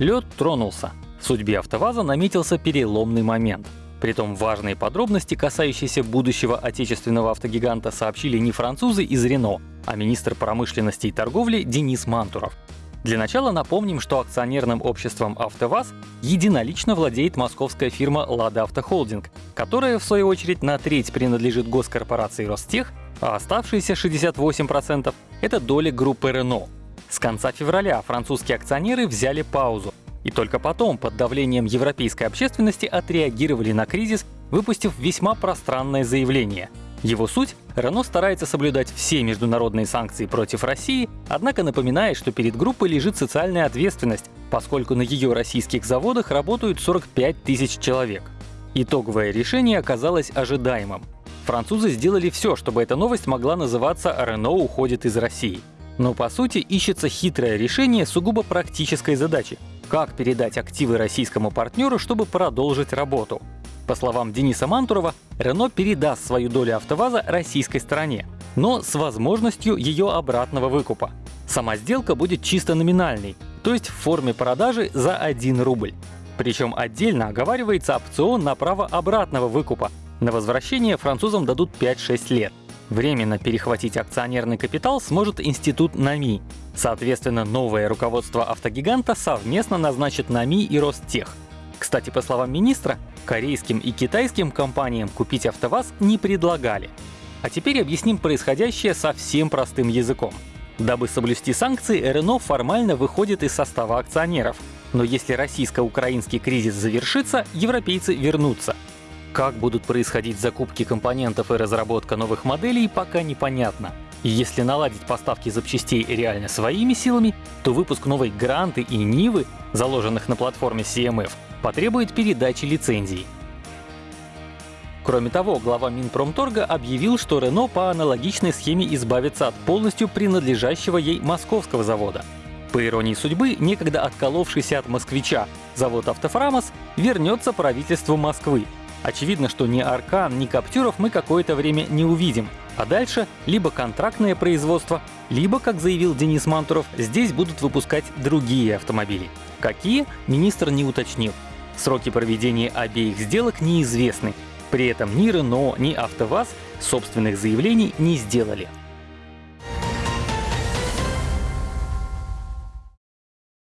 Лед тронулся. В судьбе АвтоВАЗа наметился переломный момент. Притом важные подробности, касающиеся будущего отечественного автогиганта, сообщили не французы из Рено, а министр промышленности и торговли Денис Мантуров. Для начала напомним, что акционерным обществом АвтоВАЗ единолично владеет московская фирма «Лада Автохолдинг», которая, в свою очередь, на треть принадлежит госкорпорации Ростех, а оставшиеся 68% — это доля группы Рено. С конца февраля французские акционеры взяли паузу, и только потом, под давлением европейской общественности, отреагировали на кризис, выпустив весьма пространное заявление. Его суть — Рено старается соблюдать все международные санкции против России, однако напоминает, что перед группой лежит социальная ответственность, поскольку на ее российских заводах работают 45 тысяч человек. Итоговое решение оказалось ожидаемым. Французы сделали все, чтобы эта новость могла называться «Рено уходит из России». Но по сути ищется хитрое решение сугубо практической задачи как передать активы российскому партнеру, чтобы продолжить работу. По словам Дениса Мантурова, Рено передаст свою долю АвтоВАЗа российской стороне, но с возможностью ее обратного выкупа. Сама сделка будет чисто номинальной, то есть в форме продажи за 1 рубль. Причем отдельно оговаривается опцион на право обратного выкупа. На возвращение французам дадут 5-6 лет. Временно перехватить акционерный капитал сможет институт НАМИ. Соответственно, новое руководство автогиганта совместно назначит НАМИ и Ростех. Кстати, по словам министра, корейским и китайским компаниям купить АвтоВАЗ не предлагали. А теперь объясним происходящее совсем простым языком. Дабы соблюсти санкции, РНО формально выходит из состава акционеров. Но если российско-украинский кризис завершится, европейцы вернутся. Как будут происходить закупки компонентов и разработка новых моделей, пока непонятно. И если наладить поставки запчастей реально своими силами, то выпуск новой Гранты и Нивы, заложенных на платформе CMF, потребует передачи лицензий. Кроме того, глава Минпромторга объявил, что Рено по аналогичной схеме избавится от полностью принадлежащего ей московского завода. По иронии судьбы, некогда отколовшийся от москвича завод «Автофрамос» вернется правительству Москвы, Очевидно, что ни Аркан, ни Каптюров мы какое-то время не увидим, а дальше либо контрактное производство, либо, как заявил Денис Мантуров, здесь будут выпускать другие автомобили. Какие, министр не уточнил. Сроки проведения обеих сделок неизвестны. При этом ни Рено, ни АвтоВАЗ собственных заявлений не сделали.